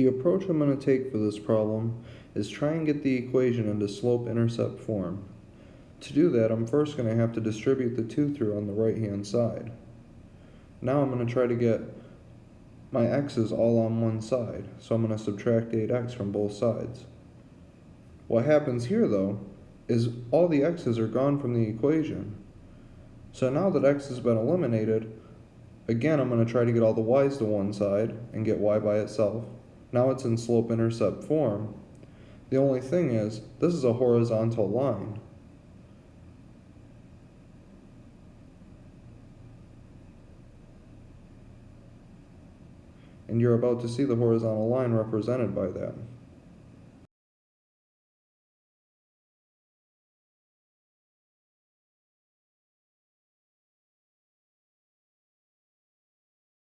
The approach I'm going to take for this problem is try and get the equation into slope-intercept form. To do that, I'm first going to have to distribute the 2 through on the right-hand side. Now I'm going to try to get my x's all on one side, so I'm going to subtract 8x from both sides. What happens here, though, is all the x's are gone from the equation. So now that x has been eliminated, again I'm going to try to get all the y's to one side and get y by itself. Now it's in slope-intercept form. The only thing is, this is a horizontal line. And you're about to see the horizontal line represented by that.